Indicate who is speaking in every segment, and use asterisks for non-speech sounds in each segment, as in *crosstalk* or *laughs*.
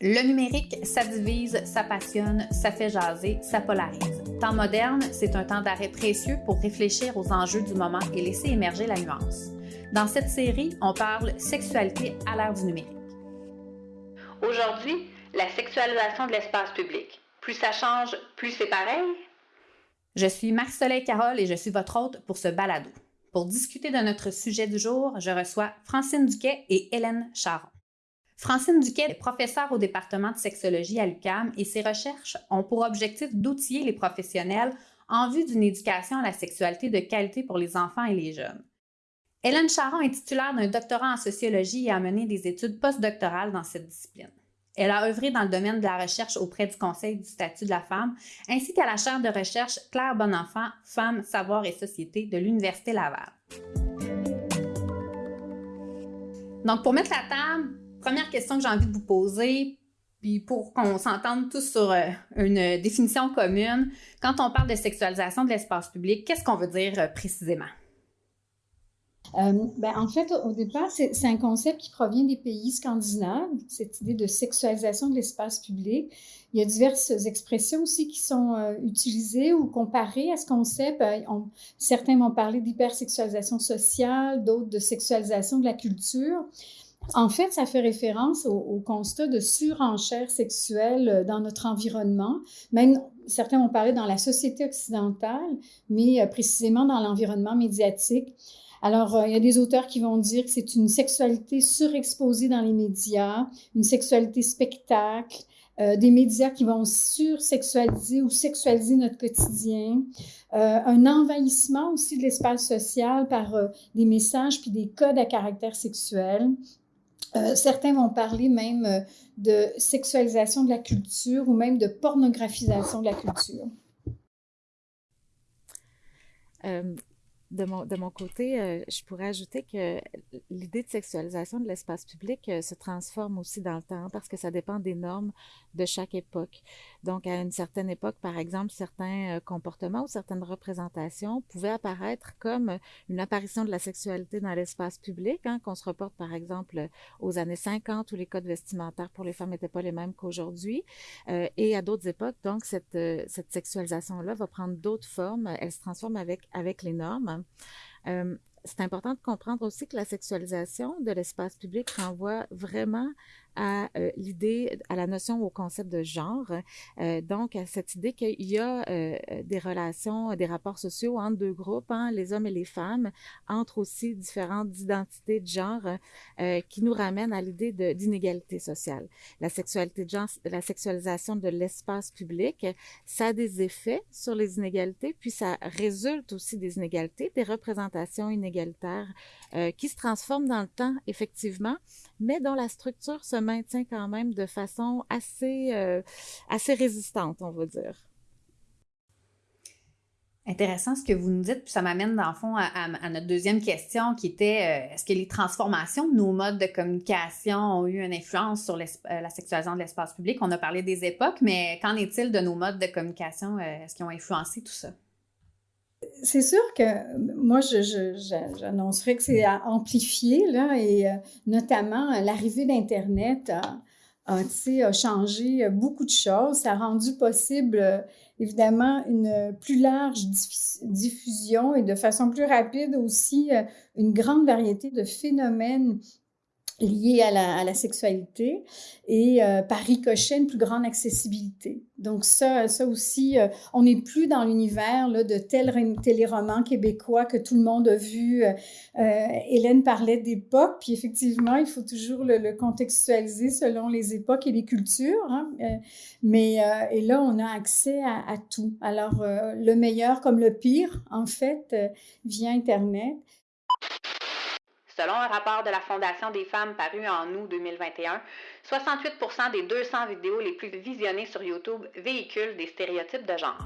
Speaker 1: Le numérique, ça divise, ça passionne, ça fait jaser, ça polarise. Temps moderne, c'est un temps d'arrêt précieux pour réfléchir aux enjeux du moment et laisser émerger la nuance. Dans cette série, on parle sexualité à l'ère du numérique.
Speaker 2: Aujourd'hui, la sexualisation de l'espace public. Plus ça change, plus c'est pareil?
Speaker 1: Je suis Marc-Soleil Carole et je suis votre hôte pour ce balado. Pour discuter de notre sujet du jour, je reçois Francine Duquet et Hélène Charon. Francine Duquet est professeure au département de sexologie à l'UQAM et ses recherches ont pour objectif d'outiller les professionnels en vue d'une éducation à la sexualité de qualité pour les enfants et les jeunes. Hélène Charon est titulaire d'un doctorat en sociologie et a mené des études postdoctorales dans cette discipline. Elle a œuvré dans le domaine de la recherche auprès du Conseil du statut de la femme, ainsi qu'à la chaire de recherche Claire Bonenfant, Femmes, Savoir et Société de l'Université Laval. Donc, pour mettre la table, première question que j'ai envie de vous poser, puis pour qu'on s'entende tous sur euh, une définition commune, quand on parle de sexualisation de l'espace public, qu'est-ce qu'on veut dire euh, précisément?
Speaker 3: Euh, ben, en fait, au départ, c'est un concept qui provient des pays scandinaves, cette idée de sexualisation de l'espace public. Il y a diverses expressions aussi qui sont utilisées ou comparées à ce concept. certains vont parler d'hypersexualisation sociale, d'autres de sexualisation de la culture. En fait, ça fait référence au, constat de surenchère sexuelle euh, dans notre environnement. Même certains ont parlé dans la société occidentale, mais euh, précisément dans l'environnement médiatique. Alors, euh, il y a des auteurs qui vont dire que c'est une sexualité surexposée dans les médias, une sexualité spectacle, des médias qui vont sursexualiser ou sexualiser notre quotidien, un envahissement aussi de l'espace social par des messages puis des codes à caractère sexuel, euh, certains vont parler même euh, de sexualisation de la culture ou même de pornographisation de la culture.
Speaker 4: Euh, de mon, côté, je pourrais ajouter que l'idée de sexualisation de l'espace public se transforme aussi dans le temps parce que ça dépend des normes de chaque époque. Donc, à une certaine époque, par exemple, certains euh, comportements ou certaines représentations pouvaient apparaître comme une apparition de la sexualité dans l'espace public, hein, qu'on se reporte par exemple aux années 50 où les codes vestimentaires pour les femmes n'étaient pas les mêmes qu'aujourd'hui. et à d'autres époques, donc, cette, sexualisation-là va prendre d'autres formes. Elle se transforme avec, les normes. Euh, c'est important de comprendre aussi que la sexualisation de l'espace public renvoie vraiment à euh, l'idée, à la notion, au concept de genre. Euh, donc, à cette idée qu'il y a euh, des relations, des rapports sociaux entre deux groupes, hein, les hommes et les femmes, entre aussi différentes identités de genre qui nous ramènent à l'idée d'inégalité sociale. La sexualité la sexualisation de l'espace public, ça a des effets sur les inégalités, puis ça résulte aussi des inégalités, des représentations inégalitaires qui se transforment dans le temps, effectivement, mais dont la structure se maintient quand même de façon assez, euh, assez résistante, on va dire.
Speaker 1: Intéressant ce que vous nous dites, puis ça m'amène dans le fond à, notre deuxième question qui était euh, est-ce que les transformations de nos modes de communication ont eu une influence sur euh, la sexualisation de l'espace public? On a parlé des époques, mais qu'en est-il de nos modes de communication? est-ce qu'ils ont influencé tout ça?
Speaker 3: C'est sûr que moi, j'annoncerais que c'est amplifié, là, et euh, notamment euh, l'arrivée d'Internet a, a, changé beaucoup de choses. Ça a rendu possible, euh, évidemment, une plus large diffusion et de façon plus rapide aussi une grande variété de phénomènes liées à la, sexualité et euh, par ricochet une plus grande accessibilité. Donc ça, ça aussi, euh, on n'est plus dans l'univers de tel téléroman québécois que tout le monde a vu. Euh, Hélène parlait d'époque, puis effectivement, il faut toujours le, contextualiser selon les époques et les cultures. Hein, mais et là, on a accès à, à tout. Alors le meilleur comme le pire, en fait, via Internet.
Speaker 2: Selon un rapport de la Fondation des femmes paru en août 2021, 68% des 200 vidéos les plus visionnées sur YouTube véhiculent des stéréotypes de genre.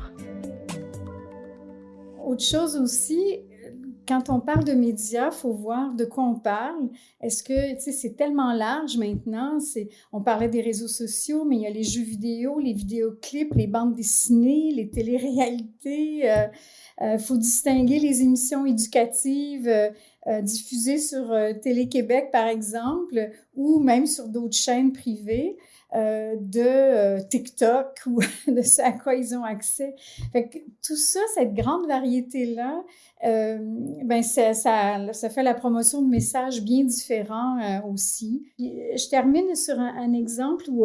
Speaker 3: Autre chose aussi, quand on parle de médias, faut voir de quoi on parle. Est-ce que, tu sais, c'est tellement large maintenant. On parlait des réseaux sociaux, mais il y a les jeux vidéo, les vidéoclips, les bandes dessinées, les téléréalités. Euh, Il faut distinguer les émissions éducatives diffusées sur Télé-Québec, par exemple, ou même sur d'autres chaînes privées. Euh, de euh, TikTok ou *laughs* de ce à quoi ils ont accès. Tout ça, cette grande variété-là, euh, ben ça, fait la promotion de messages bien différents aussi. je termine sur un, exemple où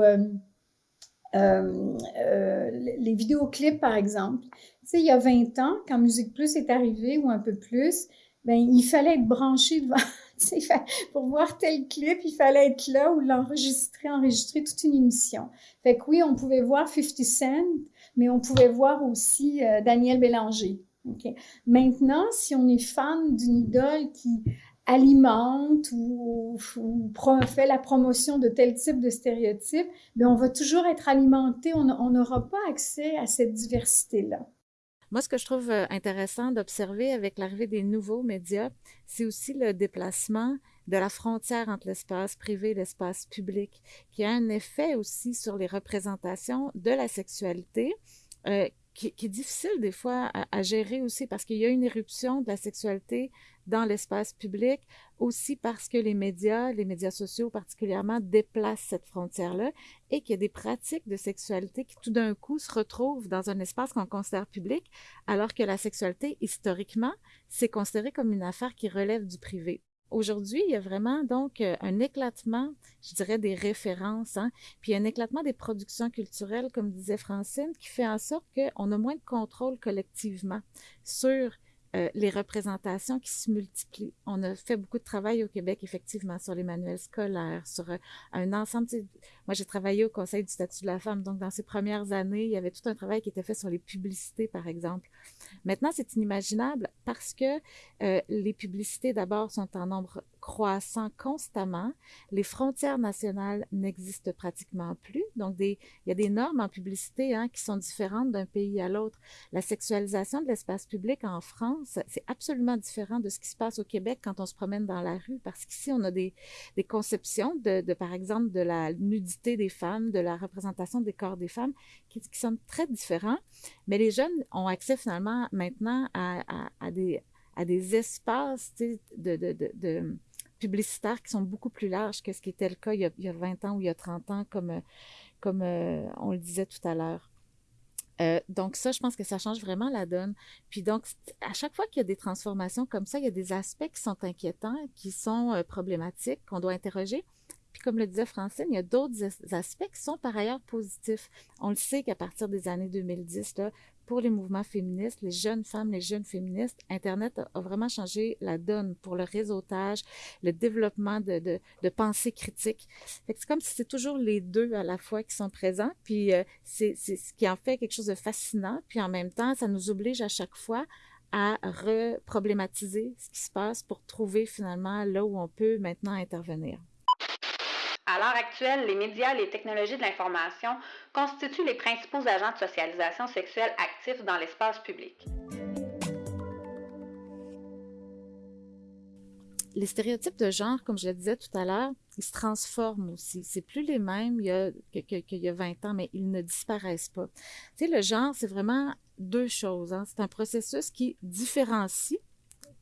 Speaker 3: les vidéoclips, par exemple. Il y a 20 ans, quand Musique Plus est arrivé, ou un peu plus, ben, il fallait être branché devant *laughs* pour voir tel clip, il fallait être là ou l'enregistrer, enregistrer toute une émission. Fait que oui, on pouvait voir 50 Cent, mais on pouvait voir aussi euh, Daniel Bélanger. Maintenant, si on est fan d'une idole qui alimente ou, fait la promotion de tel type de stéréotype, bien, on va toujours être alimenté, on n'aura pas accès à cette diversité-là.
Speaker 4: Moi, ce que je trouve euh, intéressant d'observer avec l'arrivée des nouveaux médias, c'est aussi le déplacement de la frontière entre l'espace privé et l'espace public, qui a un effet aussi sur les représentations de la sexualité, euh, qui, est difficile des fois à, gérer aussi parce qu'il y a une éruption de la sexualité dans l'espace public, aussi parce que les médias, les médias sociaux particulièrement, déplacent cette frontière-là et qu'il y a des pratiques de sexualité qui tout d'un coup se retrouvent dans un espace qu'on considère public, alors que la sexualité, historiquement, c'est considéré comme une affaire qui relève du privé. Aujourd'hui, il y a vraiment donc euh, un éclatement, je dirais, des références, hein, puis un éclatement des productions culturelles, comme disait Francine, qui fait en sorte qu'on a moins de contrôle collectivement sur euh, les représentations qui se multiplient. On a fait beaucoup de travail au Québec, effectivement, sur les manuels scolaires, sur euh, un ensemble. Moi, j'ai travaillé au Conseil du statut de la femme, donc dans ces premières années, il y avait tout un travail qui était fait sur les publicités, par exemple. Maintenant, c'est inimaginable parce que euh, les publicités, d'abord, sont en nombre croissant constamment. Les frontières nationales n'existent pratiquement plus. Donc, il y a des normes en publicité hein, qui sont différentes d'un pays à l'autre. La sexualisation de l'espace public en France, c'est absolument différent de ce qui se passe au Québec quand on se promène dans la rue, parce qu'ici, on a des, conceptions de, par exemple, de la nudité des femmes, de la représentation des corps des femmes, qui, sont très différents. Mais les jeunes ont accès finalement maintenant à, des espaces de, publicitaires qui sont beaucoup plus larges que ce qui était le cas il y a, il y a 20 ans ou il y a 30 ans, comme, comme euh, on le disait tout à l'heure. Euh, donc ça, je pense que ça change vraiment la donne. Puis donc, à chaque fois qu'il y a des transformations comme ça, il y a des aspects qui sont inquiétants, qui sont euh, problématiques, qu'on doit interroger. Puis comme le disait Francine, il y a d'autres aspects qui sont par ailleurs positifs. On le sait qu'à partir des années 2010, là, pour les mouvements féministes, les jeunes femmes, les jeunes féministes, Internet a, vraiment changé la donne pour le réseautage, le développement de, de, de pensée critique. C'est comme si c'est toujours les deux à la fois qui sont présents, puis euh, c'est ce qui en fait quelque chose de fascinant, puis en même temps, ça nous oblige à chaque fois à reproblématiser ce qui se passe pour trouver finalement là où on peut maintenant intervenir.
Speaker 2: À l'heure actuelle, les médias et les technologies de l'information constituent les principaux agents de socialisation sexuelle actifs dans l'espace public.
Speaker 4: Les stéréotypes de genre, comme je le disais tout à l'heure, ils se transforment aussi. C'est plus les mêmes qu'il y, a 20 ans, mais ils ne disparaissent pas. Tu sais, le genre, c'est vraiment deux choses. Hein. C'est un processus qui différencie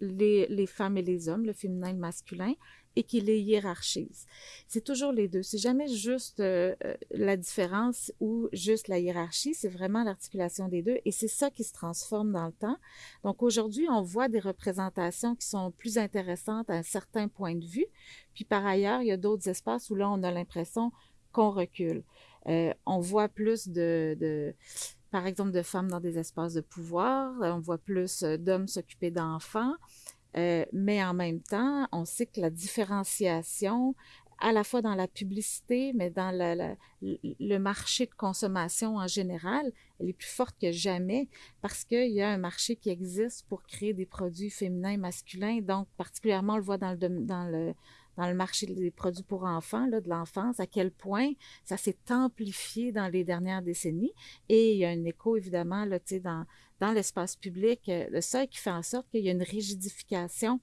Speaker 4: les, les, femmes et les hommes, le féminin et le masculin, et qui les hiérarchise. C'est toujours les deux. C'est jamais juste euh, euh, la différence ou juste la hiérarchie, c'est vraiment l'articulation des deux et c'est ça qui se transforme dans le temps. Donc aujourd'hui, on voit des représentations qui sont plus intéressantes à un certain point de vue, puis par ailleurs, il y a d'autres espaces où là, on a l'impression qu'on recule. Euh, on voit plus de, de par exemple, de femmes dans des espaces de pouvoir, on voit plus d'hommes s'occuper d'enfants. Euh, mais en même temps, on sait que la différenciation, à la fois dans la publicité, mais dans le marché de consommation en général, elle est plus forte que jamais parce qu'il y a un marché qui existe pour créer des produits féminins masculins. Donc, particulièrement, on le voit dans le marché des produits pour enfants, là, de l'enfance, à quel point ça s'est amplifié dans les dernières décennies. Et il y a un écho, évidemment, là, dans, dans l'espace public, euh, le seul qui fait en sorte qu'il y a une rigidification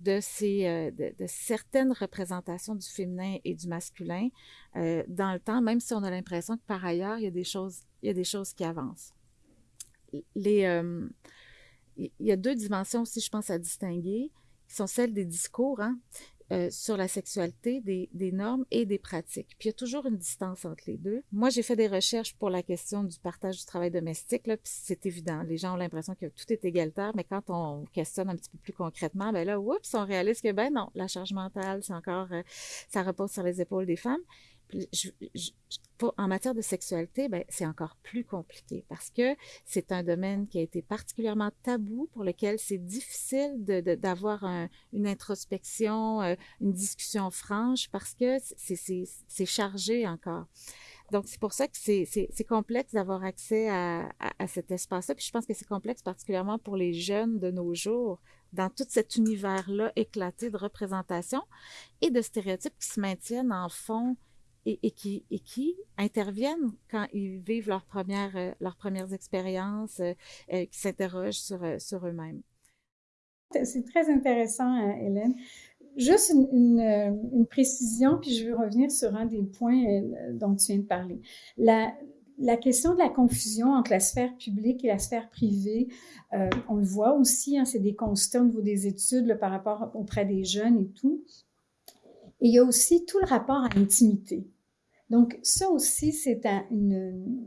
Speaker 4: de, ces, euh, de, certaines représentations du féminin et du masculin euh, dans le temps, même si on a l'impression que par ailleurs, il y a des choses, il y a des choses qui avancent. Les, il y a deux dimensions aussi, je pense, à distinguer, qui sont celles des discours. Hein? Euh, sur la sexualité, des, normes et des pratiques. Puis il y a toujours une distance entre les deux. Moi, j'ai fait des recherches pour la question du partage du travail domestique, puis c'est évident. Les gens ont l'impression que tout est égalitaire, mais quand on questionne un petit peu plus concrètement, ben là, oups, on réalise que, ben non, la charge mentale, c'est encore, euh, ça repose sur les épaules des femmes en matière de sexualité, ben, c'est encore plus compliqué parce que c'est un domaine qui a été particulièrement tabou, pour lequel c'est difficile d'avoir une introspection, euh, une discussion franche parce que c'est chargé encore. Donc, c'est pour ça que c'est complexe d'avoir accès à, à, cet espace-là. Puis je pense que c'est complexe particulièrement pour les jeunes de nos jours, dans tout cet univers-là éclaté de représentation et de stéréotypes qui se maintiennent en fond et, qui, interviennent quand ils vivent leurs premières, euh, leurs premières expériences, euh, euh, qui s'interrogent sur, sur eux-mêmes.
Speaker 3: C'est très intéressant, Hélène. Juste une, précision, puis je veux revenir sur un des points dont tu viens de parler. La, la question de la confusion entre la sphère publique et la sphère privée, on le voit aussi, hein, c'est des constats au niveau des études par rapport auprès des jeunes et tout. Et il y a aussi tout le rapport à l'intimité. Donc, ça aussi, c'est une,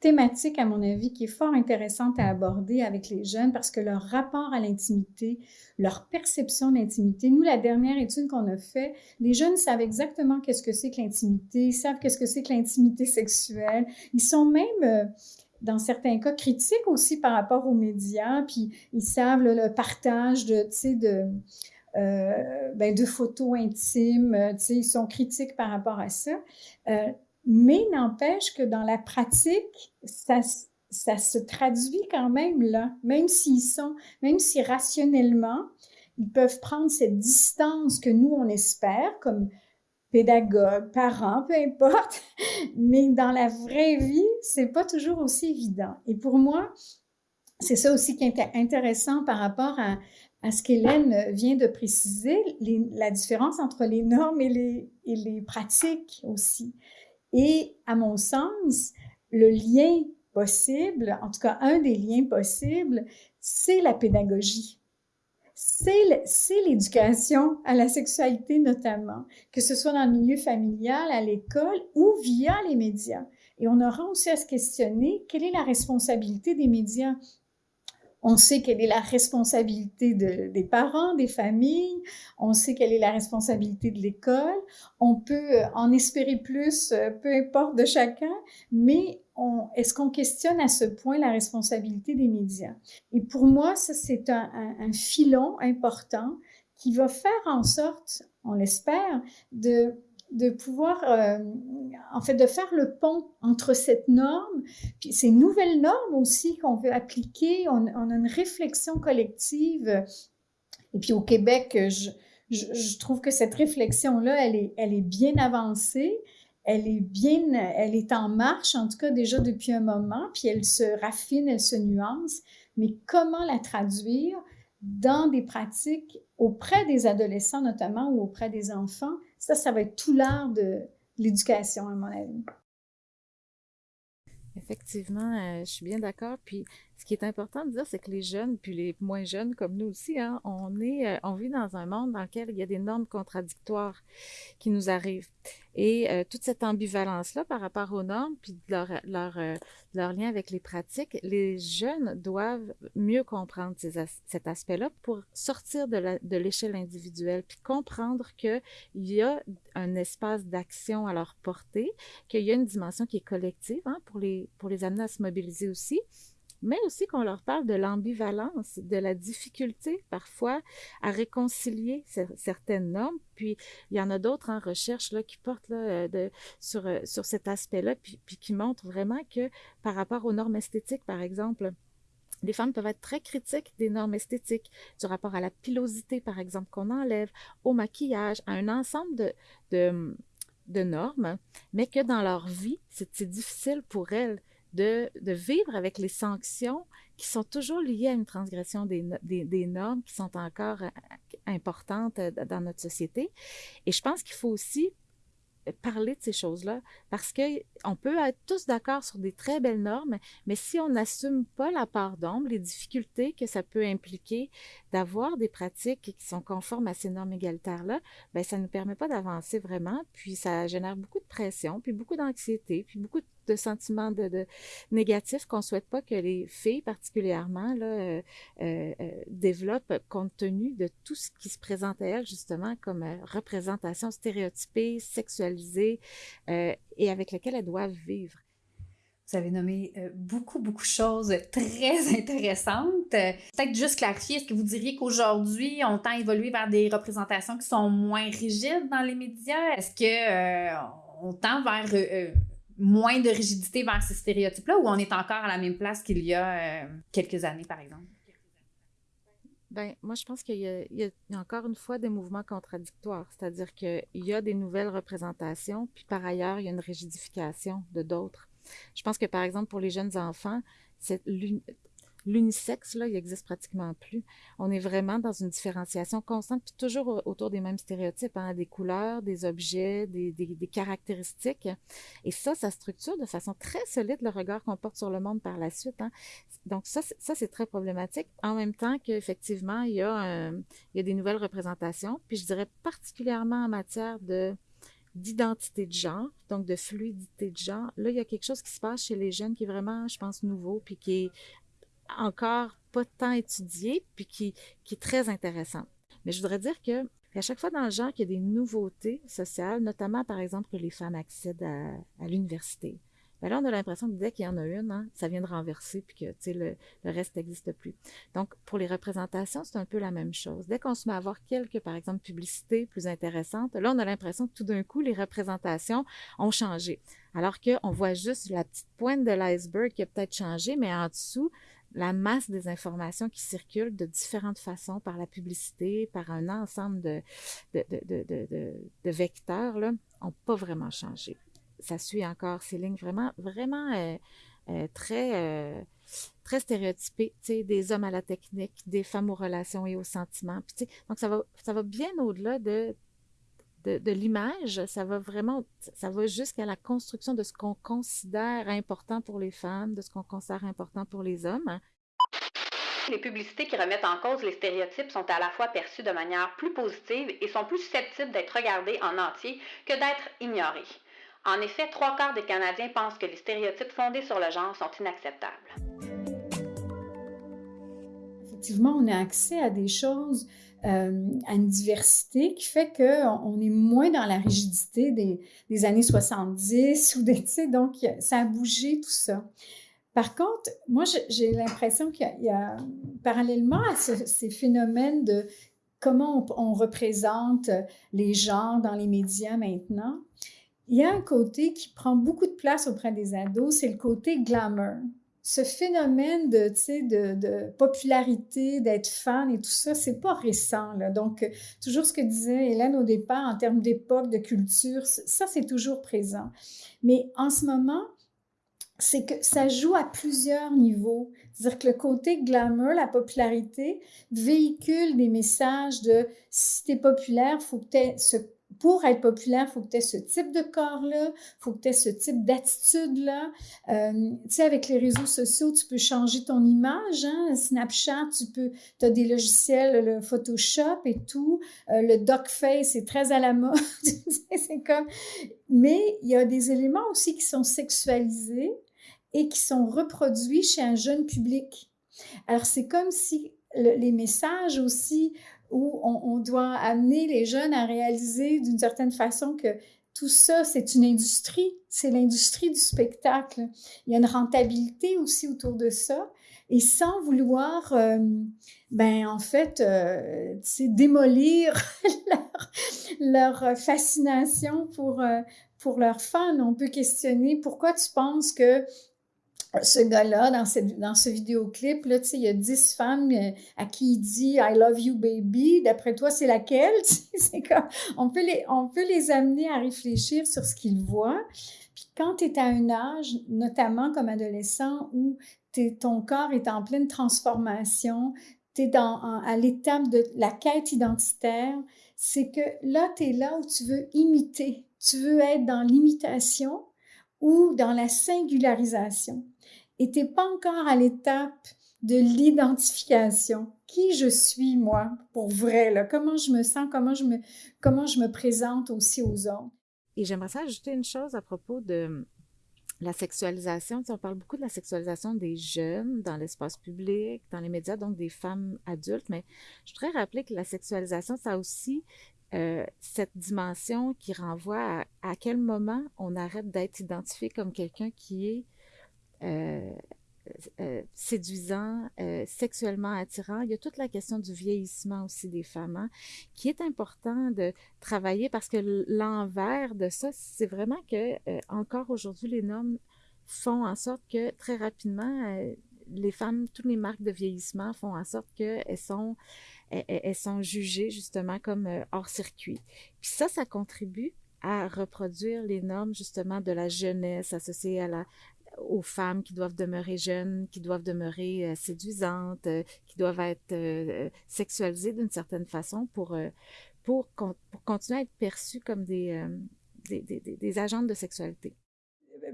Speaker 3: thématique, à mon avis, qui est fort intéressante à aborder avec les jeunes parce que leur rapport à l'intimité, leur perception d'intimité, nous, la dernière étude qu'on a fait, les jeunes savent exactement qu'est-ce que c'est que l'intimité, ils savent qu'est-ce que c'est que l'intimité sexuelle. Ils sont même... Euh, dans certains cas critiques aussi par rapport aux médias, puis ils savent le partage de, de, ben, de photos intimes, euh, ils sont critiques par rapport à ça. Euh, mais n'empêche que dans la pratique, ça, se traduit quand même là, même s'ils sont, même si rationnellement, ils peuvent prendre cette distance que nous, on espère, comme pédagogues, parents, peu importe, *laughs* mais dans la vraie vie, c'est pas toujours aussi évident. Et pour moi, c'est ça aussi qui est intéressant par rapport à, ce qu'Hélène vient de préciser, la différence entre les normes et les pratiques aussi. Et à mon sens, le lien possible, en tout cas un des liens possibles, c'est la pédagogie. C'est l'éducation à la sexualité notamment, que ce soit dans le milieu familial, à l'école ou via les médias. Et on aura aussi à se questionner quelle est la responsabilité des médias on sait quelle est la responsabilité des parents, des familles, on sait quelle est la responsabilité de l'école, on peut euh, en espérer plus, euh, peu importe de chacun, mais est-ce qu'on questionne à ce point la responsabilité des médias? Et pour moi, ça, c'est un filon important qui va faire en sorte, on l'espère, de de pouvoir, euh, en fait, de faire le pont entre cette norme, puis ces nouvelles normes aussi qu'on veut appliquer. On, a une réflexion collective. Et puis au Québec, je, je, trouve que cette réflexion-là, elle est, elle est bien avancée. Elle est bien, elle est en marche, en tout cas déjà depuis un moment, puis elle se raffine, elle se nuance. Mais comment la traduire dans des pratiques auprès des adolescents notamment ou auprès des enfants, ça, ça va être tout l'art de l'éducation, à mon avis.
Speaker 4: Effectivement, euh, je suis bien d'accord. Puis, ce qui est important de dire, c'est que les jeunes, puis les moins jeunes comme nous aussi, hein, on est, euh, on vit dans un monde dans lequel il y a des normes contradictoires qui nous arrivent. Et euh, toute cette ambivalence-là par rapport aux normes, puis leur, leur, euh, lien avec les pratiques, les jeunes doivent mieux comprendre cet aspect-là pour sortir de l'échelle individuelle, puis comprendre qu'il y a un espace d'action à leur portée, qu'il y a une dimension qui est collective hein, pour, les, pour les amener à se mobiliser aussi mais aussi qu'on leur parle de l'ambivalence, de la difficulté parfois à réconcilier certaines normes. Puis il y en a d'autres en recherche qui portent euh, euh, sur cet aspect-là, puis, qui montrent vraiment que par rapport aux normes esthétiques, par exemple, les femmes peuvent être très critiques des normes esthétiques, du rapport à la pilosité, par exemple, qu'on enlève, au maquillage, à un ensemble de, de, de normes, mais que dans leur vie, c'est difficile pour elles de, vivre avec les sanctions qui sont toujours liées à une transgression des, normes qui sont encore euh, importantes euh, dans notre société. Et je pense qu'il faut aussi parler de ces choses-là parce qu'on peut être tous d'accord sur des très belles normes, mais si on n'assume pas la part d'ombre, les difficultés que ça peut impliquer d'avoir des pratiques qui sont conformes à ces normes égalitaires-là, ben ça ne nous permet pas d'avancer vraiment, puis ça génère beaucoup de pression, puis beaucoup d'anxiété, puis beaucoup de sentiments de, négatifs qu'on souhaite pas que les filles particulièrement euh, euh, euh, développent compte tenu de tout ce qui se présente à elles justement comme représentation stéréotypée, sexualisée et avec laquelle elles doivent vivre.
Speaker 1: Vous avez nommé euh, beaucoup, beaucoup de choses très *laughs* intéressantes. Peut-être juste clarifier, est-ce que vous diriez qu'aujourd'hui, on tend à évoluer vers des représentations qui sont moins rigides dans les médias? Est-ce qu'on euh, tend vers euh, moins de rigidité vers ces stéréotypes-là ou on est encore à la même place qu'il y a quelques années, par exemple?
Speaker 4: Ben, moi, je pense qu'il y, a encore une fois des mouvements contradictoires, c'est-à-dire qu'il y a des nouvelles représentations, puis par ailleurs, il y a une rigidification de d'autres. Je pense que, par exemple, pour les jeunes enfants, l'unisexe, là, il existe pratiquement plus. On est vraiment dans une différenciation constante, puis toujours autour des mêmes stéréotypes, hein, des couleurs, des objets, des, caractéristiques. Et ça, ça structure de façon très solide le regard qu'on porte sur le monde par la suite. Hein. Donc ça, ça c'est très problématique. En même temps qu'effectivement, il, y a il y a des nouvelles représentations, puis je dirais particulièrement en matière de d'identité de genre, donc de fluidité de genre. Là, il y a quelque chose qui se passe chez les jeunes qui est vraiment, je pense, nouveau, puis qui est encore pas tant étudié, puis qui, qui est très intéressant. Mais je voudrais dire que à chaque fois dans le genre qu'il y a des nouveautés sociales, notamment par exemple que les femmes accèdent à l'université, ben là, on a l'impression que dès qu'il y en a une, hein, ça vient de renverser, puis que le, le reste n'existe plus. Donc, pour les représentations, c'est un peu la même chose. Dès qu'on se met à avoir quelques, par exemple, publicités plus intéressantes, là, on a l'impression que tout d'un coup, les représentations ont changé. Alors qu'on voit juste la petite pointe de l'iceberg qui a peut-être changé, mais en dessous, la masse des informations qui circulent de différentes façons par la publicité, par un ensemble de, de, de, de, vecteurs, n'ont pas vraiment changé ça suit encore ces lignes vraiment, vraiment euh, euh, très, euh, très stéréotypées, des hommes à la technique, des femmes aux relations et aux sentiments. donc, ça va, ça va bien au-delà de, de, l'image, ça va vraiment, ça va jusqu'à la construction de ce qu'on considère important pour les femmes, de ce qu'on considère important pour les hommes.
Speaker 2: Les publicités qui remettent en cause les stéréotypes sont à la fois perçues de manière plus positive et sont plus susceptibles d'être regardées en entier que d'être ignorées. En effet, trois quarts des Canadiens pensent que les stéréotypes fondés sur le genre sont inacceptables.
Speaker 3: Effectivement, on a accès à des choses, euh, à une diversité qui fait qu'on est moins dans la rigidité des, années 70 ou des, *laughs* donc ça a bougé tout ça. Par contre, moi, j'ai l'impression qu'il y, a, parallèlement à ces phénomènes de comment on, représente les genres dans les médias maintenant, il y a un côté qui prend beaucoup de place auprès des ados, c'est le côté glamour. Ce phénomène de, de, popularité, d'être fan et tout ça, c'est pas récent. Là. Donc, toujours ce que disait Hélène au départ en termes d'époque, de culture, ça, c'est toujours présent. Mais en ce moment, c'est que ça joue à plusieurs niveaux. C'est-à-dire que le côté glamour, la popularité, véhicule des messages de si tu es populaire, faut que tu ce pour être populaire, il faut que tu aies ce type de corps-là, il faut que tu aies ce type d'attitude-là. Euh, tu sais, avec les réseaux sociaux, tu peux changer ton image. Hein? Snapchat, tu peux, as des logiciels, le Photoshop et tout. Euh, le face est très à la mode. *laughs* c'est comme... Mais il y a des éléments aussi qui sont sexualisés et qui sont reproduits chez un jeune public. Alors, c'est comme si les messages aussi où on, doit amener les jeunes à réaliser d'une certaine façon que tout ça, c'est une industrie, c'est l'industrie du spectacle. Il y a une rentabilité aussi autour de ça. Et sans vouloir, euh, ben en fait, euh, démolir *laughs* leur, fascination pour, euh, pour leurs fans, on peut questionner pourquoi tu penses que ce gars-là, dans, dans ce vidéoclip, là, il y a dix femmes euh, à qui il dit I love you, baby. D'après toi, c'est laquelle? *laughs* c'est comme, on, peut les, on peut les amener à réfléchir sur ce qu'ils voient. Puis quand tu es à un âge, notamment comme adolescent, où ton corps est en pleine transformation, tu es dans, à l'étape de la quête identitaire, c'est que là, tu es là où tu veux imiter. Tu veux être dans l'imitation ou dans la singularisation. N'es pas encore à l'étape de l'identification. Qui je suis, moi, pour vrai, là? Comment je me sens, comment je me, comment je me présente aussi aux autres?
Speaker 4: Et j'aimerais ajouter une chose à propos de la sexualisation. on parle beaucoup de la sexualisation des jeunes dans l'espace public, dans les médias, donc des femmes adultes, mais je voudrais rappeler que la sexualisation, ça a aussi euh, cette dimension qui renvoie à, à quel moment on arrête d'être identifié comme quelqu'un qui est euh, euh, séduisant, euh, sexuellement attirant. Il y a toute la question du vieillissement aussi des femmes, hein, qui est important de travailler parce que l'envers de ça, c'est vraiment que encore aujourd'hui, les normes font en sorte que très rapidement, les femmes, toutes les marques de vieillissement font en sorte qu'elles sont, sont jugées justement comme hors circuit. Puis ça, ça contribue à reproduire les normes justement de la jeunesse associée à la, aux femmes qui doivent demeurer jeunes, qui doivent demeurer euh, séduisantes, euh, qui doivent être euh, sexualisées d'une certaine façon pour, pour, continuer à être perçues comme des, des, des, des, agentes de sexualité.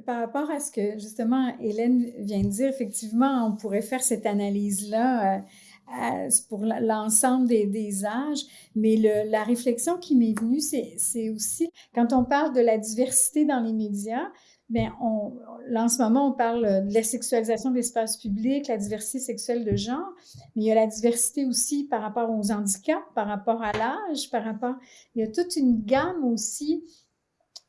Speaker 3: Par rapport à ce que justement Hélène vient de dire, effectivement, on pourrait faire cette analyse-là pour l'ensemble des, des, âges, mais la réflexion qui m'est venue, c'est aussi quand on parle de la diversité dans les médias, On, là, en ce moment, on parle de la sexualisation de l'espace public, la diversité sexuelle de genre, mais il y a la diversité aussi par rapport aux handicaps, par rapport à l'âge, par rapport... Il y a toute une gamme aussi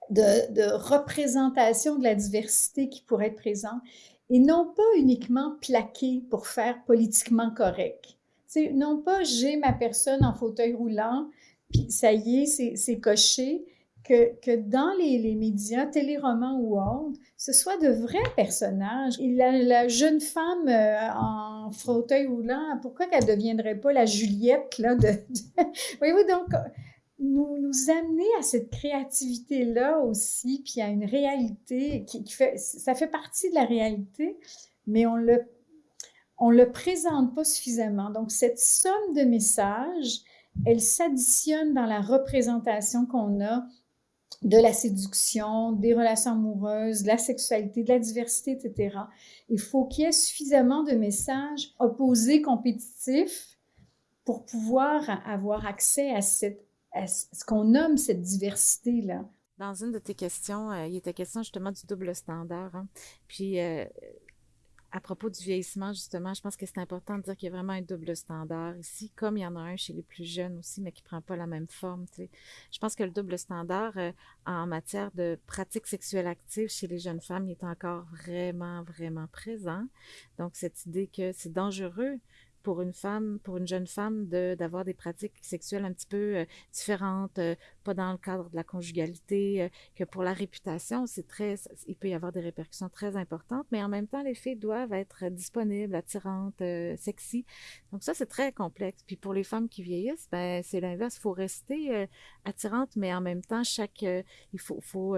Speaker 3: de, de représentation de la diversité qui pourrait être présente, et non pas uniquement plaquée pour faire politiquement correct. C'est non pas j'ai ma personne en fauteuil roulant, puis ça y est, c'est coché, que, dans les, médias, téléromans ou autres, ce soit de vrais personnages. La, jeune femme euh, en fauteuil roulant, pourquoi qu'elle ne deviendrait pas la Juliette là, de... *laughs* Voyez-vous, donc, nous, nous amener à cette créativité-là aussi, puis à une réalité qui, fait... Ça fait partie de la réalité, mais on le on le présente pas suffisamment. Donc, cette somme de messages, elle s'additionne dans la représentation qu'on a de la séduction, des relations amoureuses, de la sexualité, de la diversité, etc. Il faut qu'il y ait suffisamment de messages opposés, compétitifs, pour pouvoir avoir accès à, cette, ce qu'on nomme cette diversité-là.
Speaker 4: Dans une de tes questions, euh, il était question justement du double standard. Hein. Puis, euh, à propos du vieillissement, justement, je pense que c'est important de dire qu'il y a vraiment un double standard ici, comme il y en a un chez les plus jeunes aussi, mais qui prend pas la même forme. Je pense que le double standard euh, en matière de pratiques sexuelles actives chez les jeunes femmes il est encore vraiment, vraiment présent. Donc, cette idée que c'est dangereux pour une femme, pour une jeune femme, d'avoir des pratiques sexuelles un petit peu euh, différentes, euh, pas dans le cadre de la conjugalité, euh, que pour la réputation, c'est très, il peut y avoir des répercussions très importantes, mais en même temps, les filles doivent être disponibles, attirantes, sexy. Donc ça, c'est très complexe. Puis pour les femmes qui vieillissent, ben c'est l'inverse. Il faut rester attirante, mais en même temps, chaque, il faut, faut,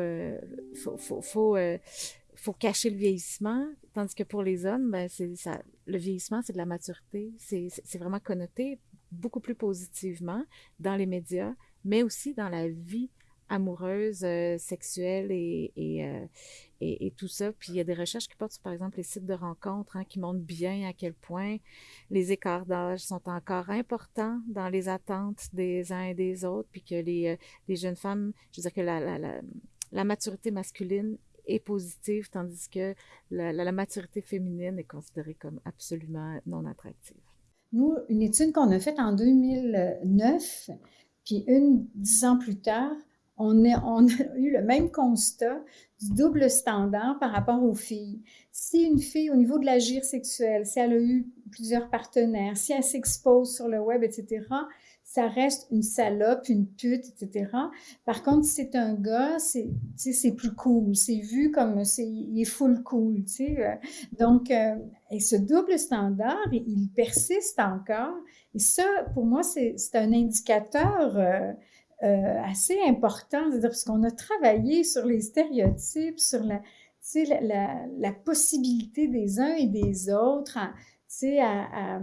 Speaker 4: faut, faut, faut faut cacher le vieillissement, tandis que pour les hommes, ben, ça, le vieillissement, c'est de la maturité, c'est vraiment connoté beaucoup plus positivement dans les médias, mais aussi dans la vie amoureuse, euh, sexuelle et, et, euh, et, et, tout ça. Puis il y a des recherches qui portent sur, par exemple, les sites de rencontres hein, qui montrent bien à quel point les écarts d'âge sont encore importants dans les attentes des uns et des autres, puis que les, euh, les jeunes femmes, je veux dire que la, la, la, la maturité masculine positive, tandis que la, maturité féminine est considérée comme absolument non attractive.
Speaker 3: Nous, une étude qu'on a faite en 2009, puis une dix ans plus tard, on, on a eu le même constat du double standard par rapport aux filles. Si une fille, au niveau de l'agir sexuel, si elle a eu plusieurs partenaires, si elle s'expose sur le web, etc., ça reste une salope, une pute, etc. Par contre, si c'est un gars, c'est, plus cool. C'est vu comme, c'est, il est full cool, tu sais. Euh. Donc, euh, ce double standard, il persiste encore. Et ça, pour moi, c'est, un indicateur euh, assez important, parce qu'on a travaillé sur les stéréotypes, sur la, la, la, la possibilité des uns et des autres à,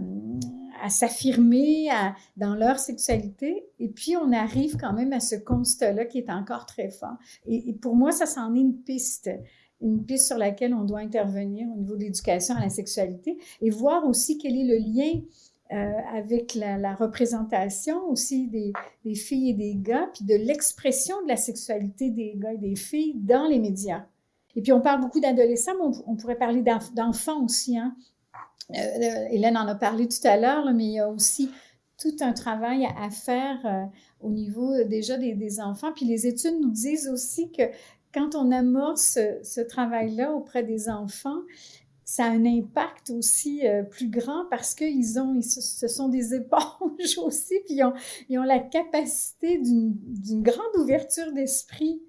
Speaker 3: à, s'affirmer dans leur sexualité. Et puis, on arrive quand même à ce constat-là qui est encore très fort. Et, pour moi, ça s'en est une piste une piste sur laquelle on doit intervenir au niveau de l'éducation à la sexualité et voir aussi quel est le lien euh, avec la, représentation aussi des, filles et des gars, puis de l'expression de la sexualité des gars et des filles dans les médias. Et puis on parle beaucoup d'adolescents, mais on, pourrait parler d'enfants aussi. Hein? Euh, euh, Hélène en a parlé tout à l'heure, mais il y a aussi tout un travail à, faire euh, au niveau déjà des, enfants. Puis les études nous disent aussi que quand on amorce ce, travail-là auprès des enfants, ça a un impact aussi plus grand parce qu'ils ont, ce sont des éponges *laughs* aussi, puis ils ont, ils la capacité d'une grande ouverture d'esprit,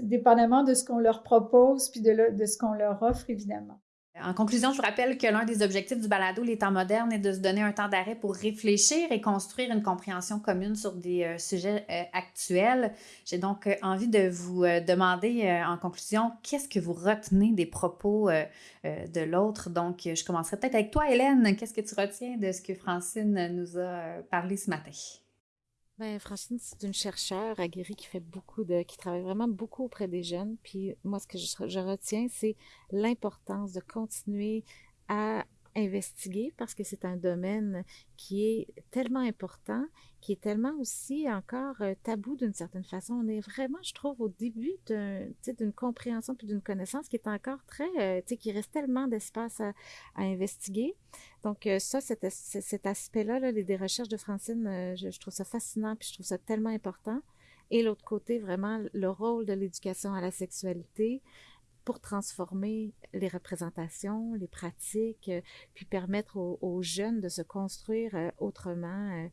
Speaker 3: dépendamment de ce qu'on leur propose, puis de ce qu'on leur offre, évidemment.
Speaker 1: En conclusion, je vous rappelle que l'un des objectifs du balado Les temps modernes est de se donner un temps d'arrêt pour réfléchir et construire une compréhension commune sur des euh, sujets euh, actuels. J'ai donc euh, envie de vous demander en conclusion, qu'est-ce que vous retenez des propos de l'autre? Donc, je commencerai peut-être avec toi, Hélène. Qu'est-ce que tu retiens de ce que Francine nous a parlé ce matin?
Speaker 4: Ben, Francine, c'est une chercheure aguerrie qui fait beaucoup de, qui travaille vraiment beaucoup auprès des jeunes. Puis moi, ce que je retiens, c'est l'importance de continuer à investiguer parce que c'est un domaine qui est tellement important, qui est tellement aussi encore euh, tabou d'une certaine façon. On est vraiment, je trouve, au début d'une compréhension puis d'une connaissance qui est encore très, euh, tu sais, qui reste tellement d'espace à, investiguer. Donc euh, ça, cet, aspect-là, là, des recherches de Francine, je, trouve ça fascinant puis je trouve ça tellement important. Et l'autre côté, vraiment, le rôle de l'éducation à la sexualité, pour transformer les représentations, les pratiques, euh, puis permettre aux, jeunes de se construire euh, autrement,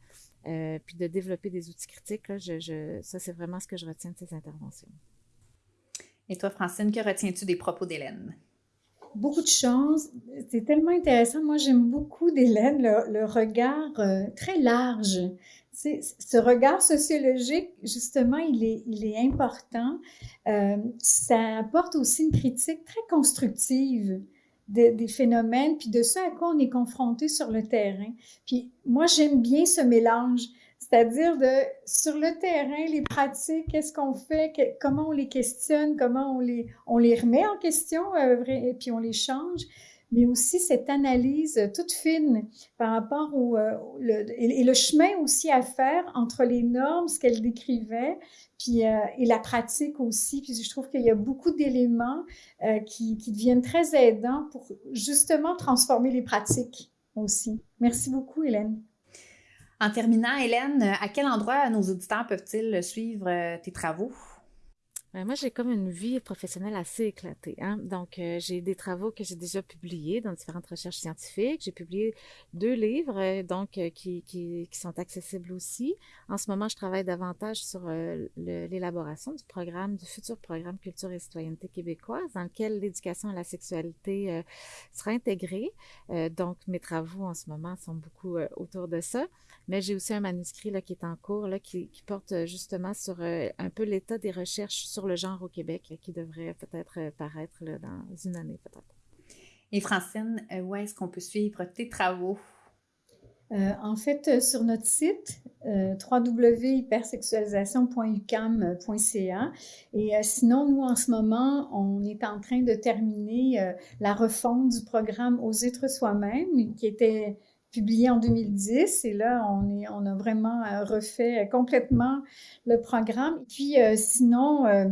Speaker 4: euh, puis de développer des outils critiques. je, ça, c'est vraiment ce que je retiens de ces interventions.
Speaker 1: Et toi, Francine, que retiens-tu des propos d'Hélène?
Speaker 3: Beaucoup de choses. C'est tellement intéressant. Moi, j'aime beaucoup d'Hélène, le, regard très large ce regard sociologique, justement, il est, important. Euh, ça apporte aussi une critique très constructive des phénomènes, puis de ce à quoi on est confronté sur le terrain. Puis moi, j'aime bien ce mélange, c'est-à-dire de sur le terrain, les pratiques, qu'est-ce qu'on fait, comment on les questionne, comment on les, on les remet en question, euh, et puis on les change mais aussi cette analyse toute fine par rapport au euh, et, le chemin aussi à faire entre les normes, ce qu'elle décrivait, puis euh, et la pratique aussi. Puis je trouve qu'il y a beaucoup d'éléments euh, qui, qui deviennent très aidants pour justement transformer les pratiques aussi. Merci beaucoup, Hélène.
Speaker 1: En terminant, Hélène, à quel endroit nos auditeurs peuvent-ils suivre tes travaux?
Speaker 4: Ben, moi, j'ai comme une vie professionnelle assez éclatée. Hein? Donc, euh, j'ai des travaux que j'ai déjà publiés dans différentes recherches scientifiques. J'ai publié deux livres, euh, donc, euh, qui, qui, qui, sont accessibles aussi. En ce moment, je travaille davantage sur l'élaboration du programme, du futur programme Culture et Citoyenneté québécoise, dans lequel l'éducation à la sexualité sera intégrée. donc, mes travaux en ce moment sont beaucoup autour de ça. Mais j'ai aussi un manuscrit là, qui est en cours, là, qui, porte justement sur un peu l'état des recherches le genre au Québec qui devrait peut-être euh, paraître dans une année peut-être.
Speaker 1: Et Francine, euh, où est-ce qu'on peut suivre tes travaux?
Speaker 3: Euh, en fait, sur notre site euh, www.hypersexualisation.ucam.ca. Et sinon, nous, en ce moment, on est en train de terminer la refonte du programme Aux êtres soi-même, qui était publié en 2010 et là, on, est, on a vraiment euh, refait complètement le programme. Puis euh, sinon, euh,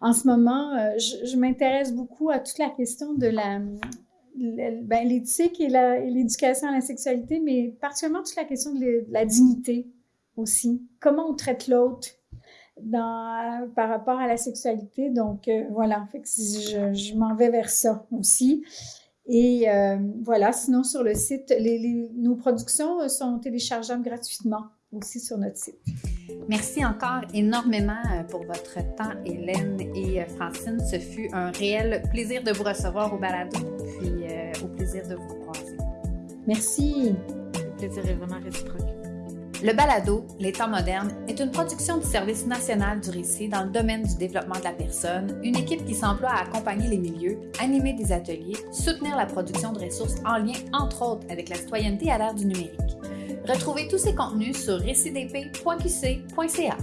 Speaker 3: en ce moment, je, m'intéresse beaucoup à toute la question de la, ben, l'éthique et, l'éducation à la sexualité, mais particulièrement toute la question de, la dignité aussi. Comment on traite l'autre par rapport à la sexualité? Donc voilà, je m'en vais vers ça aussi. Et euh, voilà, sinon sur le site, nos productions sont téléchargeables gratuitement aussi sur notre site.
Speaker 1: Merci encore énormément euh, pour votre temps, Hélène et euh, Francine. Ce fut un réel plaisir de vous recevoir au balado, puis au plaisir de vous croiser.
Speaker 3: Merci.
Speaker 4: Le plaisir est vraiment réciproque.
Speaker 1: Le balado Les temps modernes est une production du Service national du récit dans le domaine du développement de la personne, une équipe qui s'emploie à accompagner les milieux, animer des ateliers, soutenir la production de ressources en lien entre autres avec la citoyenneté à l'ère du numérique. Retrouvez tous ces contenus sur récitdp.qc.ca.